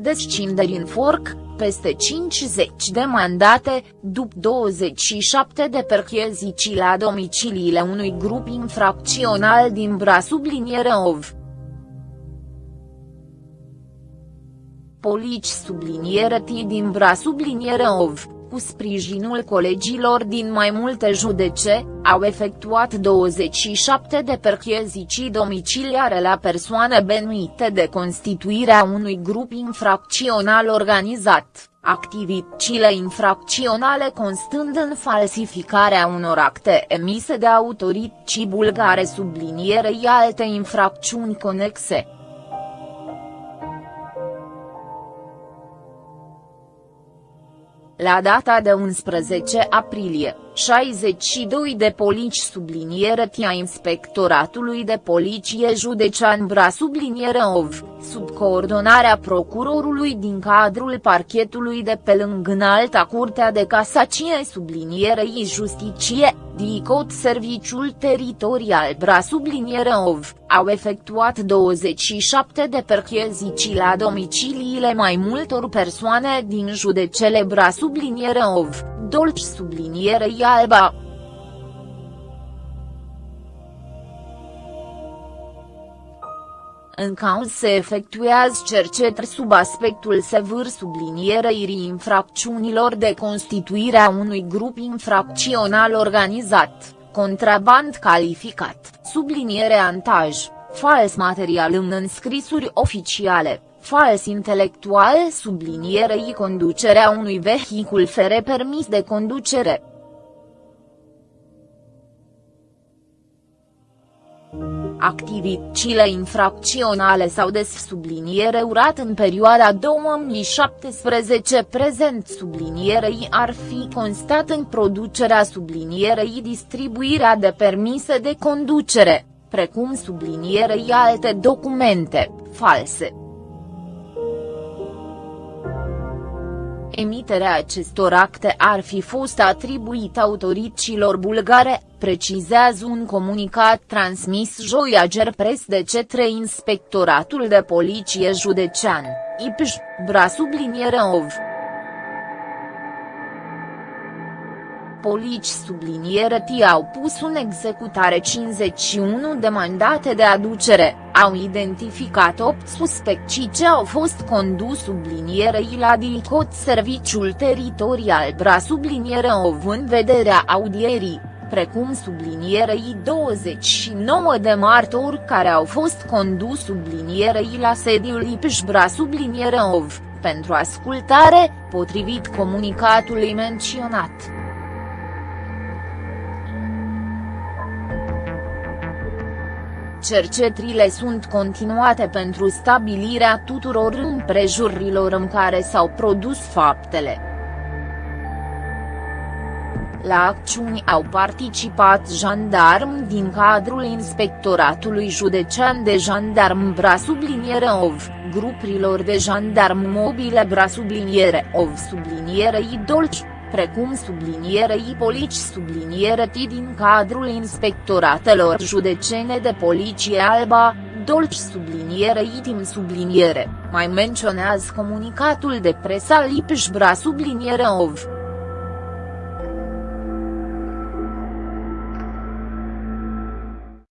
descinderi în forc, peste 50 de mandate, după 27 de percheziții la domiciliile unui grup infracțional din Bra subliniere OV. Polici subliniere T din Bra subliniere OV cu sprijinul colegilor din mai multe judece, au efectuat 27 de percheziții domiciliare la persoane benuite de constituirea unui grup infracțional organizat, activitățile infracționale constând în falsificarea unor acte emise de autorități bulgare sublinierei alte infracțiuni conexe. La data de 11 aprilie, 62 de polici subliniere tia Inspectoratului de Poliție Județean Bra subliniere OV, sub coordonarea procurorului din cadrul parchetului de pe lângă Înalta Curtea de Casacie sublinierei Justiție, DICOT Serviciul Teritorial Bra subliniere OV, au efectuat 27 de percheziții la domiciliile mai multor persoane din judecele Bra subliniere OV, Dolci sublinierei Alba. În cauz se efectuează cercetări sub aspectul sever sublinierei infracțiunilor de constituire a unui grup infracțional organizat, contraband calificat, subliniere antaj, fals material în înscrisuri oficiale, fals intelectual sublinierei conducerea unui vehicul fere permis de conducere. Activitățile infracționale sau des subliniere urat în perioada 2017 prezent sublinierei ar fi constat în producerea sublinierei distribuirea de permise de conducere, precum sublinierei alte documente, false. Emiterea acestor acte ar fi fost atribuită autorităților bulgare, precizează un comunicat transmis joi Press de către Inspectoratul de Poliție Județean, IPJ, Bra subliniere OV. polici subliniere T au pus în executare 51 de mandate de aducere, au identificat 8 suspecții ce au fost condus sublinierei la DICOT Serviciul Teritorial Bra subliniere OV în vederea audierii, precum sublinierei 29 de martori care au fost condus sublinierei la sediul IPJ Bra subliniere OV, pentru ascultare, potrivit comunicatului menționat. Cercetrile sunt continuate pentru stabilirea tuturor împrejurilor în care s-au produs faptele. La acțiuni au participat jandarmi din cadrul Inspectoratului Județean de Jandarm Bra subliniere OV, grupurilor de jandarm mobile Bra subliniere OV subliniere Idolci precum sublinierei polici subliniere T din cadrul inspectoratelor judecene de poliție Alba, Dolci subliniere itim subliniere, mai menționează comunicatul de presă al IPJ Bra subliniere OV.